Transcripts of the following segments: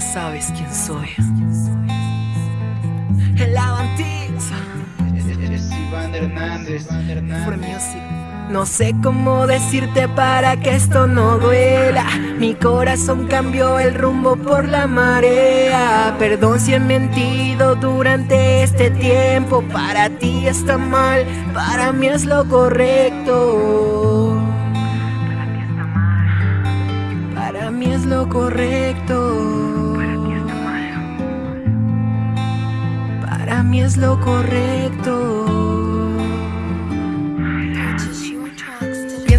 sabes quién soy. El Avantix. Es Iván Hernández. No sé cómo decirte para que esto no duela. Mi corazón cambió el rumbo por la marea. Perdón si he mentido durante este tiempo. Para ti está mal, para mí es lo correcto. Para mí es lo correcto.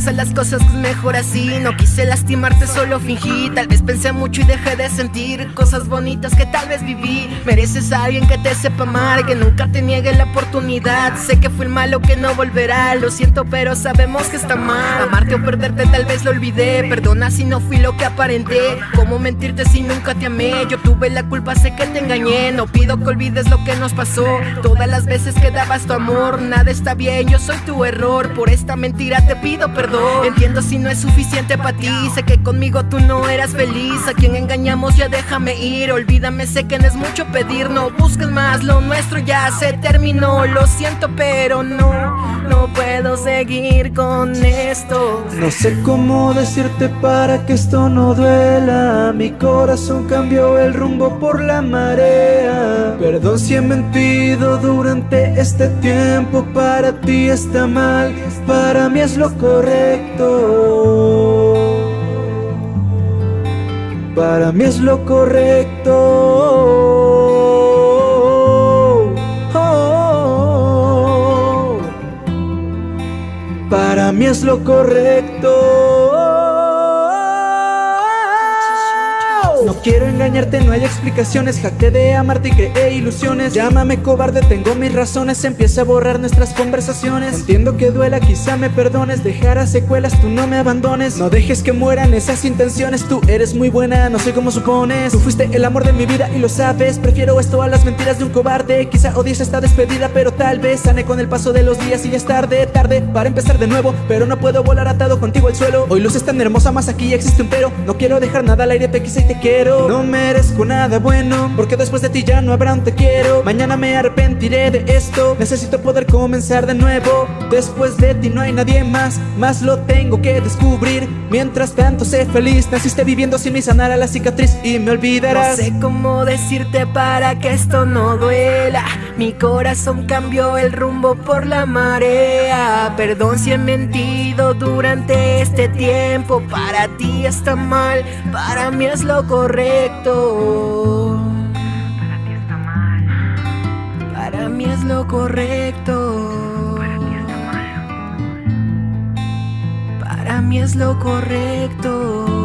Piensa las cosas mejor así. No quise lastimarte, solo fingí. Tal vez pensé mucho y dejé de sentir cosas bonitas que tal vez viví. Mereces a alguien que te sepa amar, que nunca te niegue la oportunidad. Sé que fui el malo que no volverá. Lo siento, pero sabemos que está mal. Amarte o perderte, tal vez lo olvidé. Perdona si no fui lo que aparenté. ¿Cómo mentirte si nunca te amé? Yo tuve la culpa, sé que te engañé. No pido que olvides lo que nos pasó. Todas las veces que dabas tu amor, nada está bien. Yo soy tu error. Por esta mentira te pido perdón. Entiendo si no es suficiente para ti. Sé que conmigo tú no eras feliz. A quien engañamos ya déjame ir. Olvídame, sé que no es mucho pedir. No busques más, lo nuestro ya se terminó. Lo siento, pero no, no puedo seguir con esto. No sé cómo decirte para que esto no duela. Mi corazón cambió el rumbo por la marea. Perdón si he mentido durante este tiempo. Para ti está mal, para mí es lo correcto. Para mí es lo correcto. Es lo correcto. No quiero engañarte, no hay explicaciones. Jacté de amarte y creé ilusiones. Llámame cobarde, tengo mis razones. Empieza a borrar nuestras conversaciones. Entiendo que duela, quizá me perdones. Dejará secuelas, tú no me abandones. No dejes que mueran esas intenciones. Tú eres muy buena, no sé cómo supones. Tú fuiste el amor de mi vida y lo sabes. Prefiero esto a las mentiras de un cobarde. Quizá odies esta despedida, pero tal vez Sane con el paso de los días y es tarde Tarde para empezar de nuevo. Pero no puedo volar atado contigo al suelo. Hoy luces tan hermosa, más aquí existe un pero. No quiero dejar nada al aire, te quise y te quiero no merezco nada bueno Porque después de ti ya no habrá un te quiero. Mañana me arrepentiré de esto. Necesito poder comenzar de nuevo. Después de ti no hay nadie más Más lo tengo que descubrir. Mientras tanto sé feliz. Naciste viviendo sin mi sanar a la cicatriz Y me olvidarás. No sé cómo decirte para que esto no duela. Mi corazón cambió el rumbo por la marea. Perdón si he mentido durante este tiempo. Para ti está mal, para mí es lo correcto correcto. Para ti está mal. Para mí es lo correcto. Para ti está mal. Para mí es lo correcto.